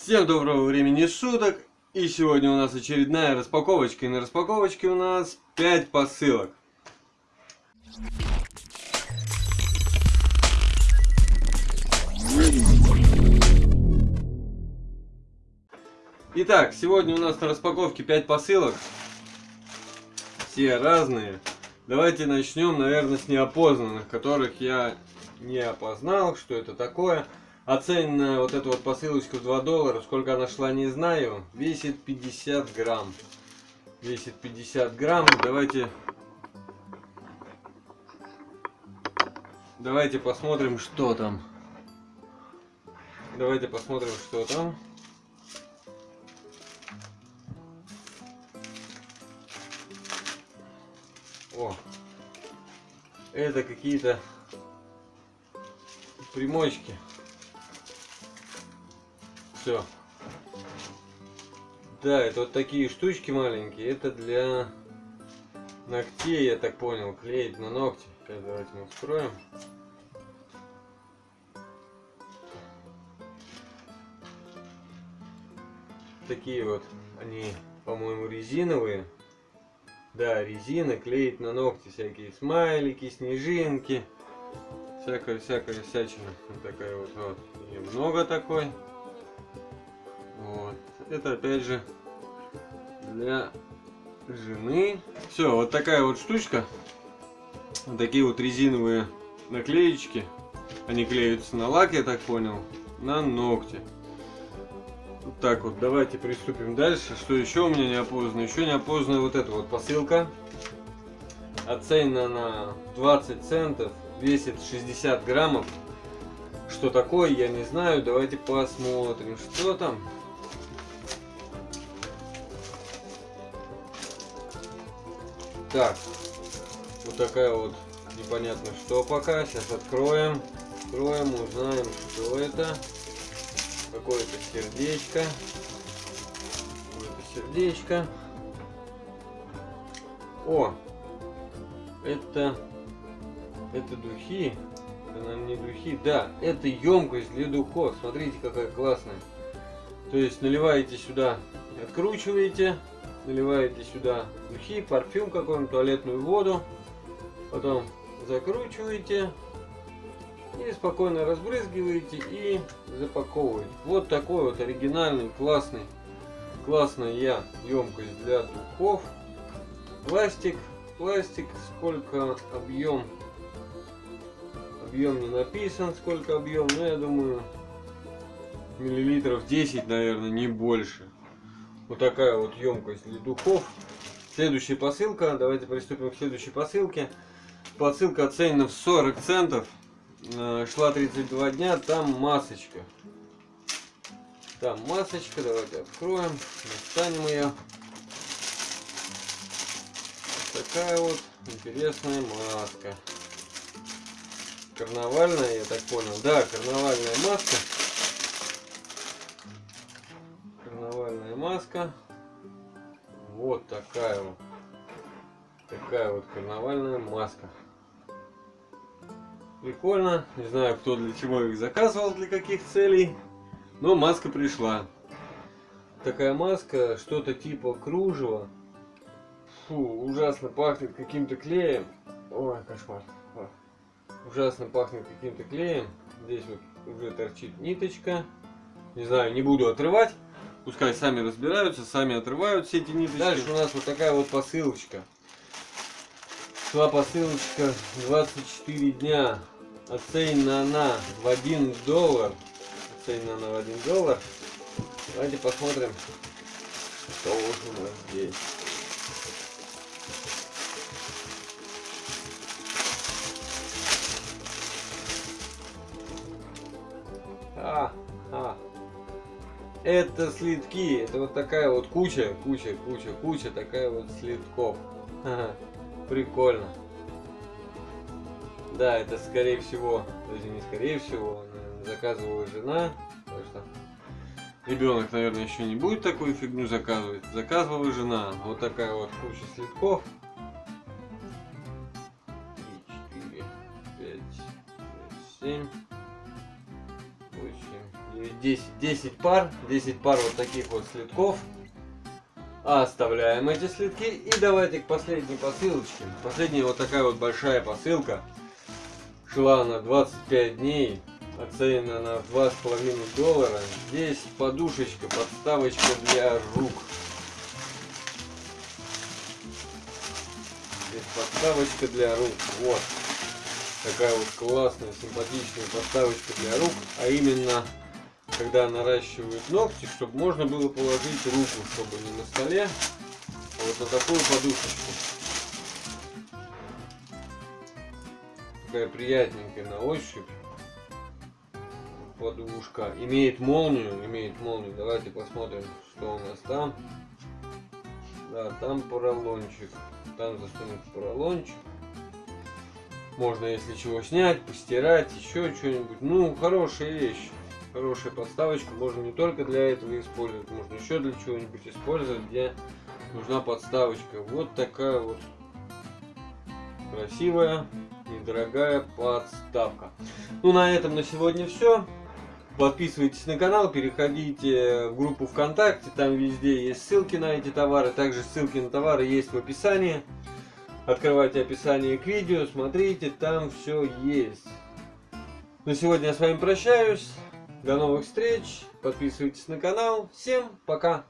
Всем доброго времени суток! И сегодня у нас очередная распаковочка. И на распаковочке у нас 5 посылок. Итак, сегодня у нас на распаковке 5 посылок. Все разные. Давайте начнем, наверное, с неопознанных, которых я не опознал, что это такое. Оцененная вот эта вот посылочка в 2 доллара, сколько она шла, не знаю, весит 50 грамм. Весит 50 грамм. Давайте... Давайте посмотрим, что там. Давайте посмотрим, что там. О, это какие-то примочки. Все. Да, это вот такие штучки маленькие. Это для ногтей, я так понял, клеить на ногти. Сейчас давайте мы вскроем. Такие вот, они, по-моему, резиновые. Да, резина, клеить на ногти всякие смайлики, снежинки. Всякая-всякая всячина. Вот такая вот, вот. И много такой. Вот. Это опять же для жены. Все, вот такая вот штучка. Вот такие вот резиновые наклеечки. Они клеются на лак, я так понял, на ногти. Вот так вот, давайте приступим дальше. Что еще у меня не опознано? Еще не опознана вот эта вот посылка. Оценена на 20 центов, весит 60 граммов. Что такое, я не знаю. Давайте посмотрим, что там. Так, вот такая вот непонятно что пока. Сейчас откроем. Откроем, узнаем, что это. Какое-то сердечко. Какое-то сердечко. О! Это... Это духи. Это, наверное, не духи. Да, это емкость для духов. Смотрите, какая классная. То есть наливаете сюда, откручиваете наливаете сюда духи, парфюм какой-нибудь, туалетную воду, потом закручиваете и спокойно разбрызгиваете и запаковываете. Вот такой вот оригинальный, классный, классная я емкость для духов. Пластик, пластик, сколько объем, объем не написан, сколько объем, но я думаю миллилитров 10, наверное, не больше. Вот такая вот емкость для духов. Следующая посылка. Давайте приступим к следующей посылке. Посылка оценена в 40 центов. Э, шла 32 дня. Там масочка. Там масочка. Давайте откроем. Достанем ее. Такая вот интересная маска. Карнавальная, я так понял. Да, карнавальная маска. Маска. Вот такая вот. Такая вот карнавальная маска. Прикольно. Не знаю, кто для чего их заказывал, для каких целей. Но маска пришла. Такая маска, что-то типа кружева. Фу, ужасно пахнет каким-то клеем. Ой, кошмар. Ужасно пахнет каким-то клеем. Здесь вот уже торчит ниточка. Не знаю, не буду отрывать. Пускай сами разбираются, сами отрывают все эти ниточки. Дальше у нас вот такая вот посылочка. Шла посылочка 24 дня. Оценена она в 1 доллар. Оценена она в 1 доллар. Давайте посмотрим, что у нас здесь. А, а, это слитки. Это вот такая вот куча, куча, куча, куча, такая вот слитков. Прикольно. Да, это скорее всего, даже не скорее всего, заказывала жена. Так что ребенок, наверное, еще не будет такую фигню заказывать. Заказывала жена. Вот такая вот куча слитков. 3, 4, 5, 7, 8, 9, 10, 10 пар, 10 пар вот таких вот слитков. Оставляем эти слитки и давайте к последней посылочке. Последняя вот такая вот большая посылка. Шла на 25 дней, оценена на 2,5 доллара. Здесь подушечка, подставочка для рук. Здесь подставочка для рук. Вот. Такая вот классная, симпатичная подставочка для рук. А именно, когда наращивают ногти, чтобы можно было положить руку, чтобы не на столе, а вот на такую подушечку. Такая приятненькая на ощупь подушка. Имеет молнию, имеет молнию. Давайте посмотрим, что у нас там. Да, там поролончик. Там засунуть поролончик. Можно, если чего, снять, постирать, еще что-нибудь. Ну, хорошая вещь. Хорошая подставочка. Можно не только для этого использовать, можно еще для чего-нибудь использовать, где нужна подставочка. Вот такая вот красивая, недорогая подставка. Ну, на этом на сегодня все. Подписывайтесь на канал, переходите в группу ВКонтакте, там везде есть ссылки на эти товары, также ссылки на товары есть в описании. Открывайте описание к видео, смотрите, там все есть. На сегодня я с вами прощаюсь. До новых встреч. Подписывайтесь на канал. Всем пока.